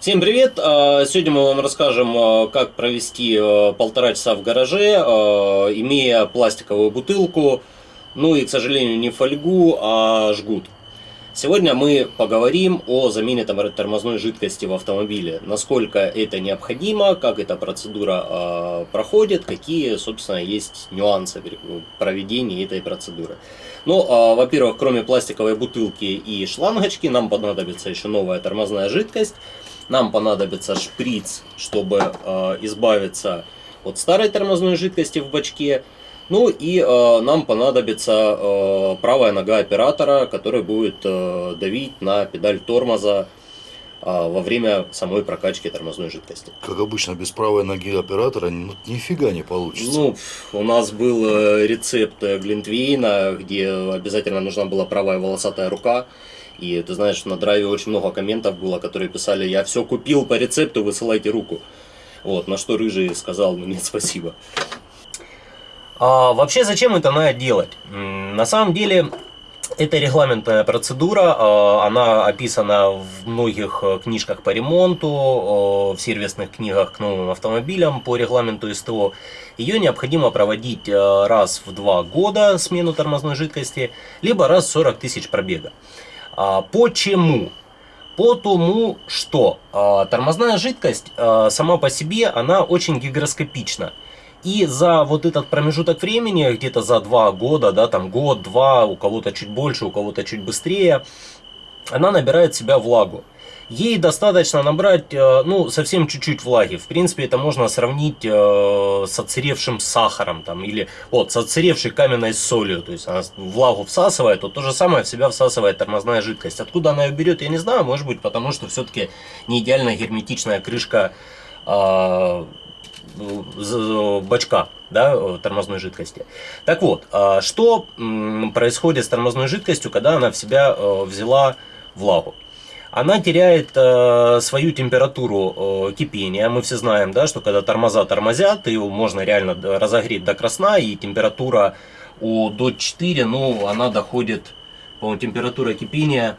Всем привет! А, сегодня мы вам расскажем, а, как провести а, полтора часа в гараже, имея пластиковую бутылку, ну и, к сожалению, не фольгу, а жгут. Сегодня мы поговорим о замене тормозной жидкости в автомобиле, насколько это необходимо, как эта процедура э, проходит, какие, собственно, есть нюансы проведения этой процедуры. Ну, э, во-первых, кроме пластиковой бутылки и шлангочки, нам понадобится еще новая тормозная жидкость, нам понадобится шприц, чтобы э, избавиться от старой тормозной жидкости в бачке, ну и э, нам понадобится э, правая нога оператора, который будет э, давить на педаль тормоза э, во время самой прокачки тормозной жидкости. Как обычно, без правой ноги оператора ну, нифига не получится. Ну, у нас был э, рецепт Глинтвейна, где обязательно нужна была правая волосатая рука. И ты знаешь, на драйве очень много комментов было, которые писали, я все купил по рецепту, высылайте руку. Вот, на что Рыжий сказал, ну нет, спасибо. А, вообще, зачем это надо делать? На самом деле, это регламентная процедура, а, она описана в многих э, книжках по ремонту, в сервисных книгах к новым автомобилям по регламенту СТО. Ее необходимо проводить э, раз в два года, смену тормозной жидкости, либо раз в 40 тысяч пробега. А, почему? По тому, что тормозная жидкость сама по себе, она очень гигроскопична. И за вот этот промежуток времени, где-то за два года, да, там год-два, у кого-то чуть больше, у кого-то чуть быстрее, она набирает в себя влагу. Ей достаточно набрать, э, ну, совсем чуть-чуть влаги. В принципе, это можно сравнить э, с отсыревшим сахаром, там, или вот, с отсыревшей каменной солью. То есть она влагу всасывает, то то же самое в себя всасывает тормозная жидкость. Откуда она ее берет, я не знаю, может быть, потому что все-таки не идеально герметичная крышка э, бачка да, тормозной жидкости. Так вот, что происходит с тормозной жидкостью, когда она в себя взяла влагу? Она теряет э, свою температуру э, кипения. Мы все знаем, да, что когда тормоза тормозят, его можно реально разогреть до красна, и температура у до 4, ну, она доходит, по-моему, температура кипения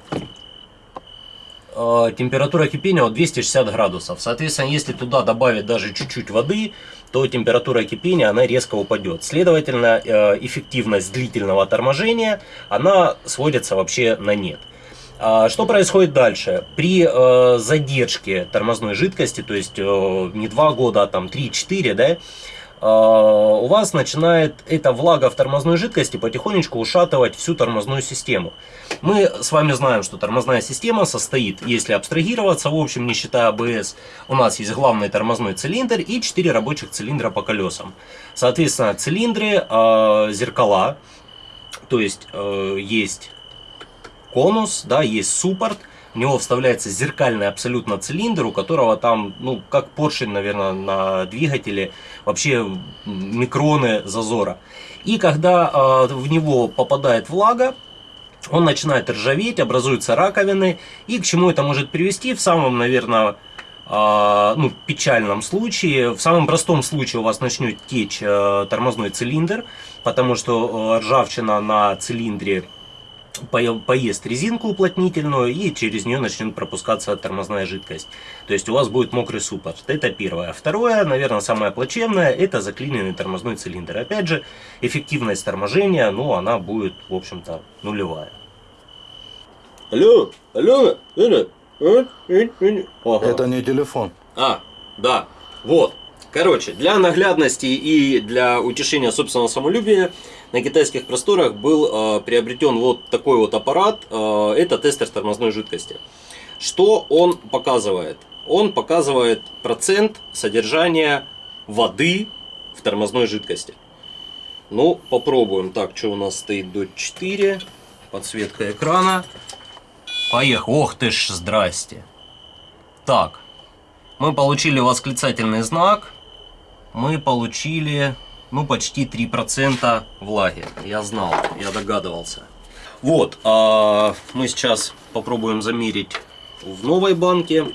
Э, температура кипения от 260 градусов. Соответственно, если туда добавить даже чуть-чуть воды, то температура кипения она резко упадет. Следовательно, э, эффективность длительного торможения она сводится вообще на нет. А что происходит дальше? При э, задержке тормозной жидкости, то есть не 2 года, а там 3-4, да, а, у вас начинает эта влага в тормозной жидкости потихонечку ушатывать всю тормозную систему. Мы с вами знаем, что тормозная система состоит, если абстрагироваться, в общем, не считая АБС, у нас есть главный тормозной цилиндр и 4 рабочих цилиндра по колесам. Соответственно, цилиндры, э, зеркала, то есть э, есть конус, да, есть суппорт, в него вставляется зеркальный абсолютно цилиндр, у которого там, ну, как поршень, наверное, на двигателе, вообще микроны зазора. И когда э, в него попадает влага, он начинает ржаветь, образуются раковины. И к чему это может привести? В самом, наверное, э, ну, печальном случае, в самом простом случае у вас начнет течь э, тормозной цилиндр, потому что э, ржавчина на цилиндре поест резинку уплотнительную и через нее начнет пропускаться тормозная жидкость. То есть у вас будет мокрый суппорт. Это первое. Второе, наверное, самое плачевное, это заклиненный тормозной цилиндр. Опять же, эффективность торможения, ну, она будет, в общем-то, нулевая. Алло, алло, алло. Ага. Это не телефон. А, да, вот. Короче, для наглядности и для утешения собственного самолюбия на китайских просторах был э, приобретен вот такой вот аппарат. Э, это тестер тормозной жидкости. Что он показывает? Он показывает процент содержания воды в тормозной жидкости. Ну, попробуем. Так, что у нас стоит до 4. Подсветка экрана. Поехал. Ох ты ж, здрасте. Так, мы получили восклицательный знак. Мы получили ну, почти 3% влаги. Я знал, я догадывался. Вот, а мы сейчас попробуем замерить в новой банке.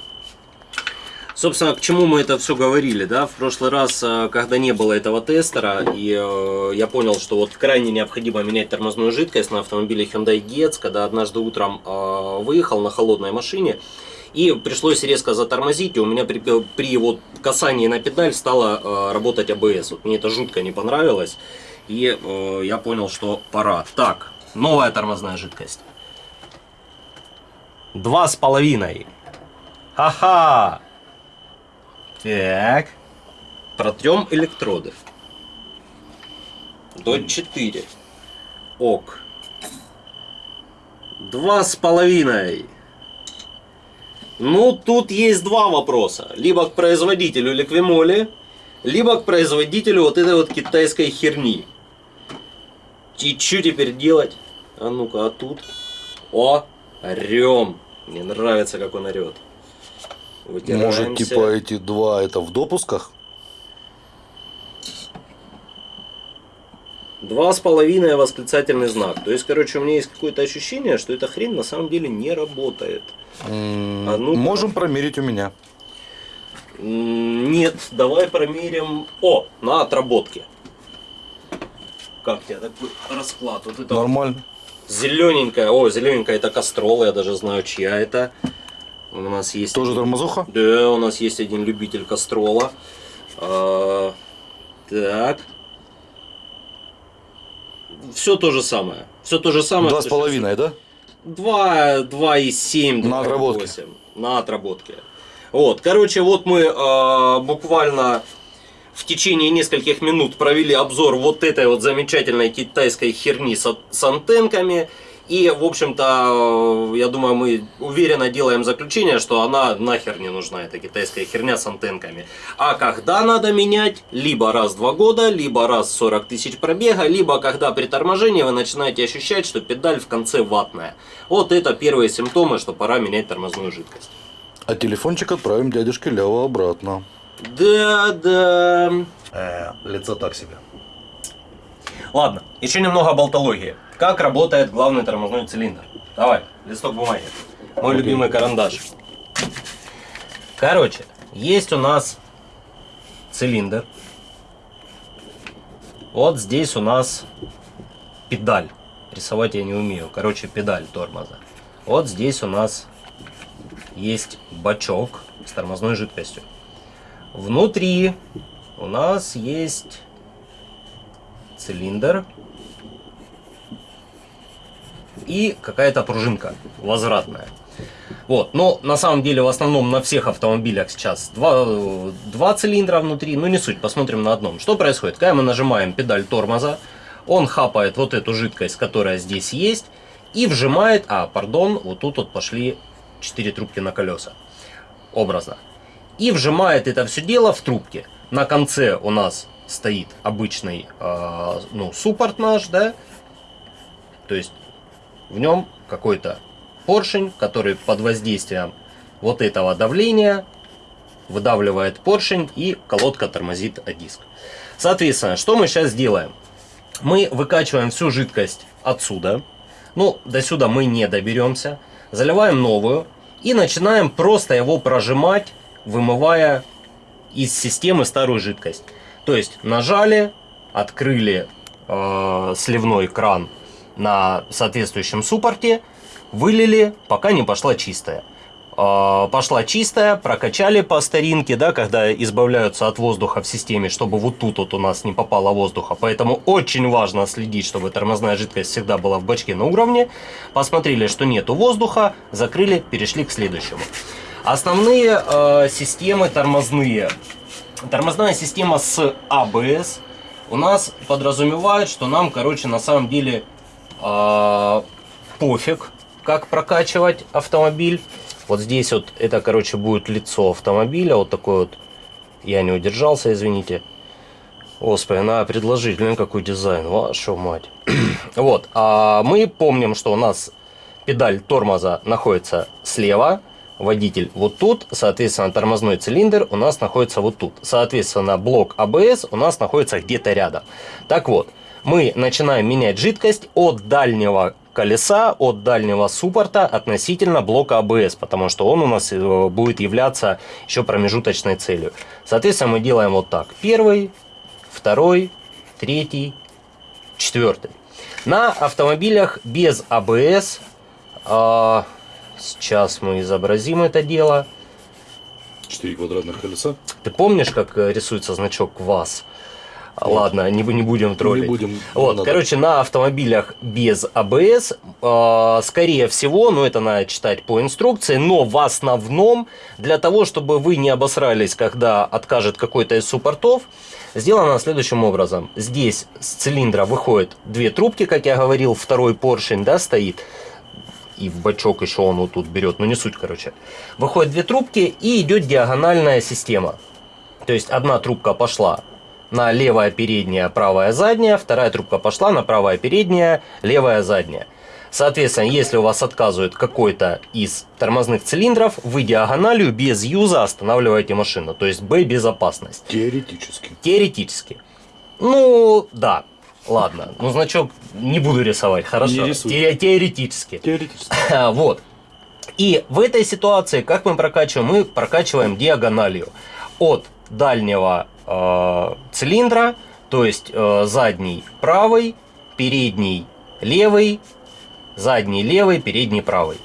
Собственно, к чему мы это все говорили, да? В прошлый раз, а, когда не было этого тестера, и э, я понял, что вот крайне необходимо менять тормозную жидкость на автомобиле Hyundai Getz, когда однажды утром э, выехал на холодной машине, И пришлось резко затормозить, и у меня при, при вот касании на педаль стало э, работать АБС. Вот мне это жутко не понравилось, и э, я понял, что пора. Так, новая тормозная жидкость. Два с половиной. Ха-ха! Так. Протрем электроды. До 4. Ок. Два с половиной. Ну, тут есть два вопроса. Либо к производителю ликвимоли, либо к производителю вот этой вот китайской херни. И что теперь делать? А ну-ка, а тут? О, орем. Мне нравится, как он орет. Может, типа эти два это в допусках? Два с половиной восклицательный знак. То есть, короче, у меня есть какое-то ощущение, что эта хрень на самом деле не работает. А ну-ка. Можем промерить у меня. Нет, давай промерим. О, на отработке. Как тебе такой расклад? Вот это вот Нормально. зелененькая. О, зелененькая это кастрол, я даже знаю, чья это. У нас есть. Тоже тормозуха? Да, у нас есть один любитель кастрола. А, так. Все то же самое. Все то же самое. Два с половиной, да? 2, 2,7. На отработке. 2,8. На отработке. Вот, короче, вот мы э, буквально в течение нескольких минут провели обзор вот этой вот замечательной китайской херни с, с антенками. И, в общем-то, э, я думаю, мы уверенно делаем заключение, что она нахер не нужна, эта китайская херня с антенками. А когда надо менять? Либо раз в два года, либо раз в 40 тысяч пробега, либо когда при торможении вы начинаете ощущать, что педаль в конце ватная. Вот это первые симптомы, что пора менять тормозную жидкость. А телефончик отправим дядюшке Лево обратно. Да, да. Э, лицо так себе. Ладно, еще немного болтологии. Как работает главный тормозной цилиндр? Давай, листок бумаги. Мой Окей. любимый карандаш. Короче, есть у нас цилиндр. Вот здесь у нас педаль. Рисовать я не умею. Короче, педаль тормоза. Вот здесь у нас есть бачок с тормозной жидкостью. Внутри у нас есть цилиндр и какая-то пружинка возвратная. Вот, но на самом деле в основном на всех автомобилях сейчас два, два цилиндра внутри, ну не суть, посмотрим на одном. Что происходит? Когда мы нажимаем педаль тормоза, он хапает вот эту жидкость, которая здесь есть, и вжимает, а, пардон, вот тут вот пошли 4 трубки на колеса, образно. И вжимает это все дело в трубки. На конце у нас стоит обычный, э, ну, суппорт наш, да, то есть в нем какой-то поршень, который под воздействием вот этого давления выдавливает поршень и колодка тормозит о диск. Соответственно, что мы сейчас делаем? Мы выкачиваем всю жидкость отсюда. Ну, до сюда мы не доберемся. Заливаем новую и начинаем просто его прожимать, вымывая из системы старую жидкость. То есть нажали, открыли э, сливной кран на соответствующем суппорте, вылили, пока не пошла чистая. Э, пошла чистая, прокачали по старинке, да, когда избавляются от воздуха в системе, чтобы вот тут вот у нас не попало воздуха. Поэтому очень важно следить, чтобы тормозная жидкость всегда была в бачке на уровне. Посмотрели, что нету воздуха, закрыли, перешли к следующему. Основные э, системы тормозные. Тормозная система с ABS у нас подразумевает, что нам, короче, на самом деле э, пофиг, как прокачивать автомобиль. Вот здесь вот это, короче, будет лицо автомобиля. Вот такой вот. Я не удержался, извините. Господи, надо предложить, блин, какой дизайн. Вашу мать. вот. А мы помним, что у нас педаль тормоза находится слева. Водитель вот тут, соответственно, тормозной цилиндр у нас находится вот тут. Соответственно, блок АБС у нас находится где-то рядом. Так вот, мы начинаем менять жидкость от дальнего колеса, от дальнего суппорта относительно блока АБС, потому что он у нас э, будет являться еще промежуточной целью. Соответственно, мы делаем вот так. Первый, второй, третий, четвертый. На автомобилях без АБС, э, Сейчас мы изобразим это дело. Четыре квадратных колеса. Ты помнишь, как э, рисуется значок ВАЗ? Нет. Ладно, не, не будем троллить. Не будем. Вот, надо. короче, на автомобилях без АБС, э, скорее всего, ну это надо читать по инструкции, но в основном для того, чтобы вы не обосрались, когда откажет какой-то из суппортов, сделано следующим образом. Здесь с цилиндра выходят две трубки, как я говорил, второй поршень, да, стоит и в бачок еще он вот тут берет, но не суть, короче. Выходят две трубки и идет диагональная система. То есть одна трубка пошла на левая передняя, правая задняя, вторая трубка пошла на правая передняя, левая задняя. Соответственно, если у вас отказывает какой-то из тормозных цилиндров, вы диагональю без юза останавливаете машину. То есть Б безопасность. Теоретически. Теоретически. Ну, да. Ладно, ну значок не буду рисовать, хорошо. Не Те теоретически. Теоретически. вот. И в этой ситуации, как мы прокачиваем? Мы прокачиваем диагональю от дальнего э, цилиндра, то есть э, задний правый, передний левый, задний левый, передний правый.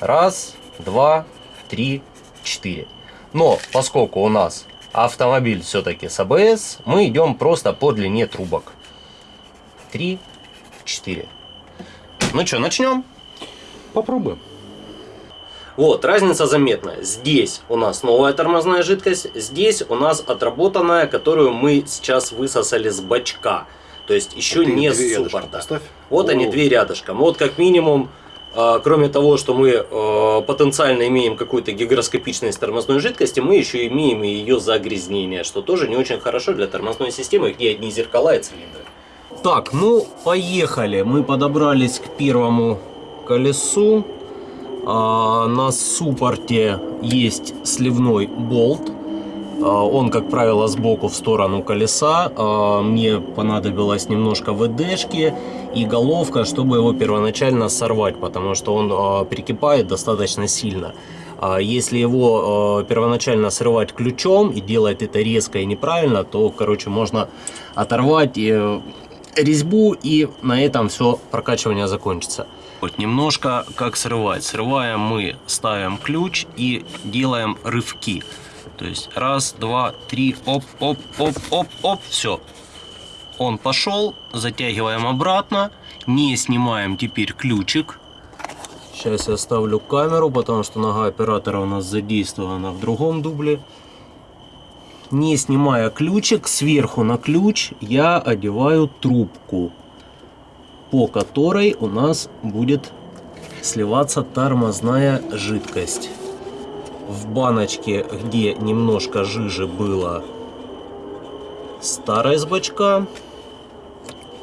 Раз, два, три, четыре. Но поскольку у нас автомобиль все-таки с АБС, мы идем просто по длине трубок. Три, четыре. Ну что, начнем? Попробуем. Вот, разница заметна. Здесь у нас новая тормозная жидкость, здесь у нас отработанная, которую мы сейчас высосали с бачка. То есть еще вот не с суппорта. Вот О. они две рядышком. Вот как минимум, э, кроме того, что мы э, потенциально имеем какую-то гигроскопичность тормозной жидкости, мы еще имеем и ее загрязнение, что тоже не очень хорошо для тормозной системы, где одни зеркала и цилиндры. Так, ну поехали. Мы подобрались к первому колесу. А, на суппорте есть сливной болт. А, он, как правило, сбоку в сторону колеса. А, мне понадобилось немножко ВДшки и головка, чтобы его первоначально сорвать, потому что он прикипает достаточно сильно. Если его первоначально срывать ключом и делать это резко и неправильно, то, короче, можно оторвать э, резьбу и на этом все прокачивание закончится. Вот немножко как срывать. Срываем мы, ставим ключ и делаем рывки. То есть раз, два, три, оп, оп, оп, оп, оп, все. Он пошел, затягиваем обратно, не снимаем теперь ключик. Сейчас я ставлю камеру, потому что нога оператора у нас задействована в другом дубле. Не снимая ключик, сверху на ключ я одеваю трубку по которой у нас будет сливаться тормозная жидкость. В баночке, где немножко жижи было старой с бачка,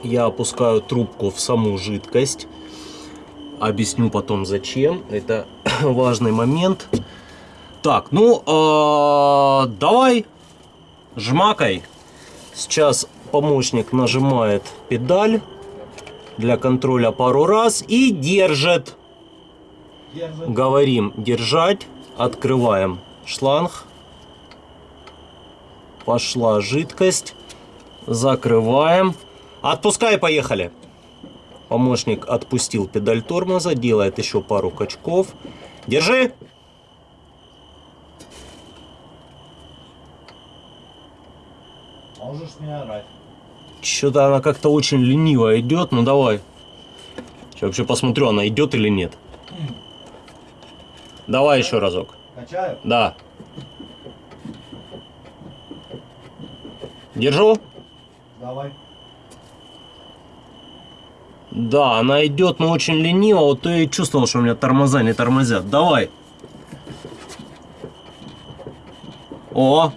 я опускаю трубку в саму жидкость. Объясню потом зачем. Это важный момент. Так, ну, э, давай, жмакай. Сейчас помощник нажимает педаль для контроля пару раз и держит. держит. Говорим держать. Открываем шланг. Пошла жидкость. Закрываем. Отпускай, поехали. Помощник отпустил педаль тормоза, делает еще пару качков. Держи! Можешь не орать. Что-то она как-то очень лениво идет. Ну давай. Сейчас вообще посмотрю, она идет или нет. Давай еще разок. Качаю? Да. Держу. Давай. Да, она идет, но очень лениво. Вот я и чувствовал, что у меня тормоза не тормозят. Давай. О,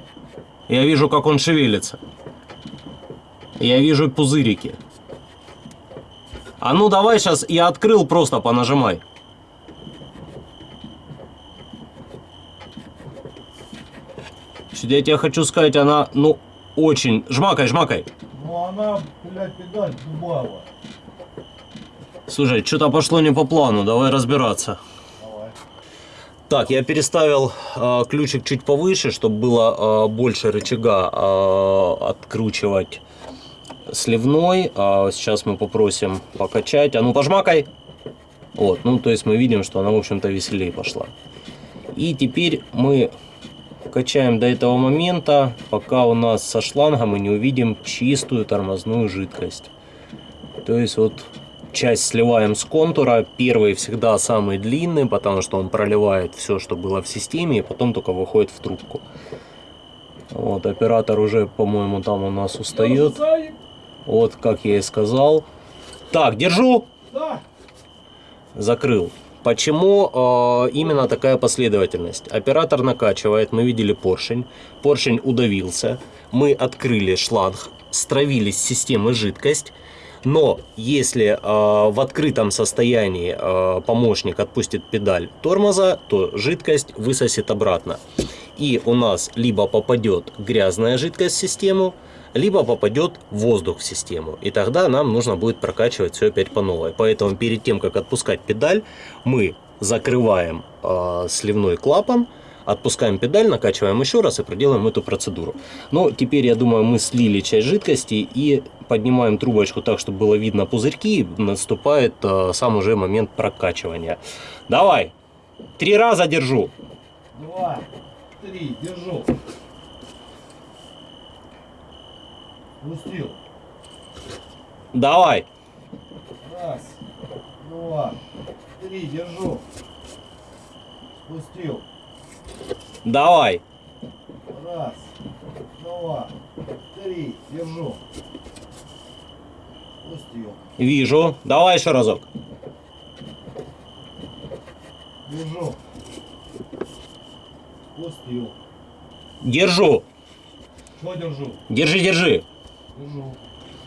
я вижу, как он шевелится. Я вижу пузырики. А ну давай сейчас я открыл, просто понажимай. Я тебе хочу сказать, она, ну, очень... Жмакай, жмакай. Ну она, блядь, педаль дубала. Слушай, что-то пошло не по плану, давай разбираться. Давай. Так, я переставил э, ключик чуть повыше, чтобы было э, больше рычага э, откручивать сливной. А сейчас мы попросим покачать. А ну пожмакай. Вот, ну то есть мы видим, что она в общем-то веселее пошла. И теперь мы качаем до этого момента, пока у нас со шланга мы не увидим чистую тормозную жидкость. То есть вот часть сливаем с контура. Первый всегда самый длинный, потому что он проливает все, что было в системе, и потом только выходит в трубку. Вот, оператор уже, по-моему, там у нас устает. Вот, как я и сказал. Так, держу. Закрыл. Почему э, именно такая последовательность? Оператор накачивает, мы видели поршень, поршень удавился, мы открыли шланг, стравили с системы жидкость, но если э, в открытом состоянии э, помощник отпустит педаль тормоза, то жидкость высосет обратно. И у нас либо попадет грязная жидкость в систему, либо попадет воздух в систему. И тогда нам нужно будет прокачивать все опять по новой. Поэтому перед тем, как отпускать педаль, мы закрываем э, сливной клапан, отпускаем педаль, накачиваем еще раз и проделаем эту процедуру. Но теперь, я думаю, мы слили часть жидкости и поднимаем трубочку так, чтобы было видно пузырьки. И наступает э, сам уже момент прокачивания. Давай, три раза держу. Два, три, держу. Пустил. Давай. Раз, два, три, держу. Спустил. Давай. Раз, два, три, держу. Спустил. Вижу. Давай еще разок. Держу. Спустил. Держу. Что держу? Держи, держи.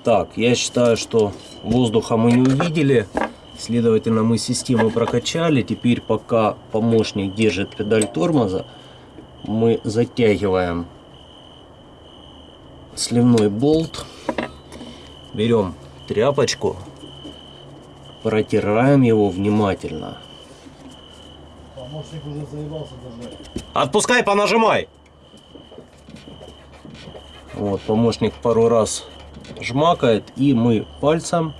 Так, я считаю, что воздуха мы не увидели. Следовательно, мы систему прокачали. Теперь, пока помощник держит педаль тормоза, мы затягиваем сливной болт. Берем тряпочку, протираем его внимательно. Помощник уже заебался держать. Отпускай, понажимай. Вот, помощник пару раз жмакает, и мы пальцем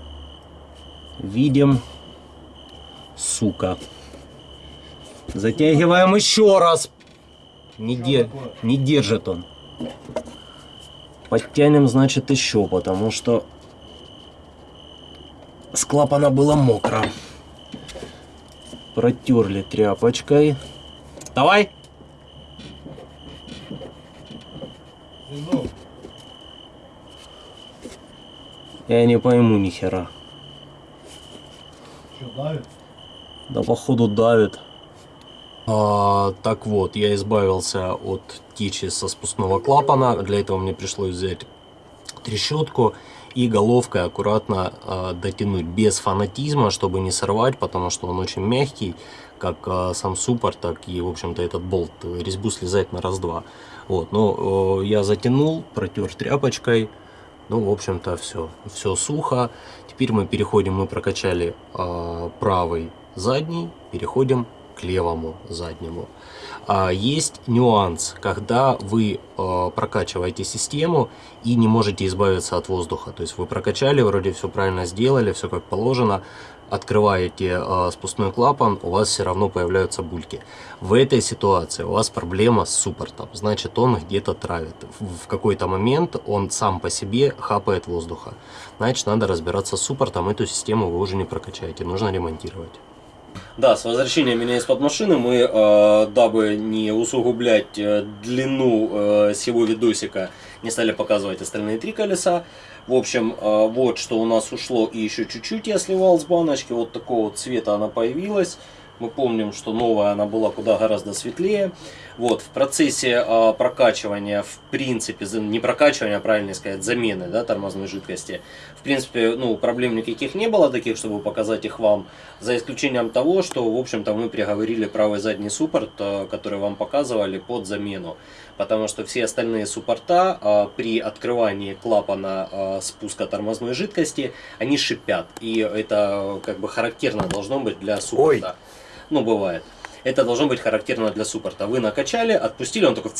видим, сука. Затягиваем еще раз. Не, де- не держит он. Подтянем, значит, еще, потому что с клапана было мокро. Протерли тряпочкой. Давай. Держу. Я не пойму ни хера. Что, давит? Да походу давит. А, так вот, я избавился от течи со спускного клапана. Для этого мне пришлось взять трещотку и головкой аккуратно а, дотянуть без фанатизма, чтобы не сорвать, потому что он очень мягкий, как а, сам суппорт, так и, в общем-то, этот болт. Резьбу слезать на раз-два. Вот, но э, я затянул, протер тряпочкой. Ну, в общем-то, все. Все сухо. Теперь мы переходим, мы прокачали э, правый задний, переходим к левому заднему. А, есть нюанс, когда вы э, прокачиваете систему и не можете избавиться от воздуха. То есть вы прокачали, вроде все правильно сделали, все как положено, открываете э, спускной клапан, у вас все равно появляются бульки. В этой ситуации у вас проблема с суппортом, значит он где-то травит. В, какой-то момент он сам по себе хапает воздуха. Значит надо разбираться с суппортом, эту систему вы уже не прокачаете, нужно ремонтировать. Да, с возвращением меня из-под машины мы, э, дабы не усугублять э, длину э, всего видосика, не стали показывать остальные три колеса. В общем, э, вот что у нас ушло и еще чуть-чуть я сливал с баночки. Вот такого цвета она появилась. Мы помним, что новая она была куда гораздо светлее. Вот, в процессе э, прокачивания, в принципе, не прокачивания, а правильно сказать, замены да, тормозной жидкости, в принципе, ну, проблем никаких не было таких, чтобы показать их вам, за исключением того, что, в общем-то, мы приговорили правый задний суппорт, э, который вам показывали, под замену. Потому что все остальные суппорта э, при открывании клапана э, спуска тормозной жидкости, они шипят. И это как бы характерно должно быть для суппорта. Ну, бывает. Это должно быть характерно для суппорта. Вы накачали, отпустили, он такой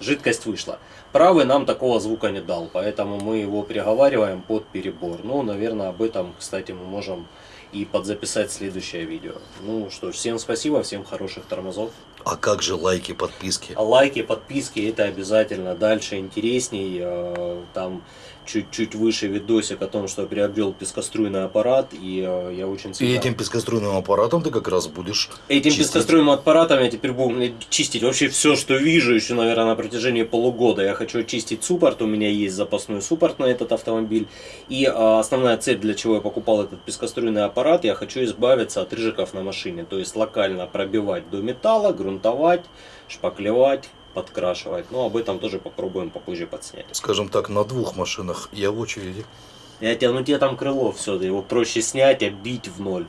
жидкость вышла. Правый нам такого звука не дал, поэтому мы его приговариваем под перебор. Ну, наверное, об этом, кстати, мы можем и подзаписать следующее видео. Ну что ж, всем спасибо, всем хороших тормозов. А как же лайки, подписки? Лайки, подписки, это обязательно. Дальше интересней. э, Там чуть-чуть выше видосик о том, что я приобрел пескоструйный аппарат, и э, я очень И всегда- этим пескоструйным аппаратом ты как раз будешь Этим чистить. пескоструйным аппаратом я теперь буду блядь, чистить вообще все, что вижу, еще, наверное, на протяжении полугода. Я хочу очистить суппорт, у меня есть запасной суппорт на этот автомобиль. И а, основная цель, для чего я покупал этот пескоструйный аппарат, я хочу избавиться от рыжиков на машине. То есть локально пробивать до металла, грунтовать, шпаклевать, подкрашивать. Но об этом тоже попробуем попозже подснять. Скажем так, на двух машинах я в очереди. Я тебя, ну тебе там крыло все, его проще снять, оббить в ноль.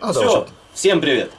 А, все, всем привет!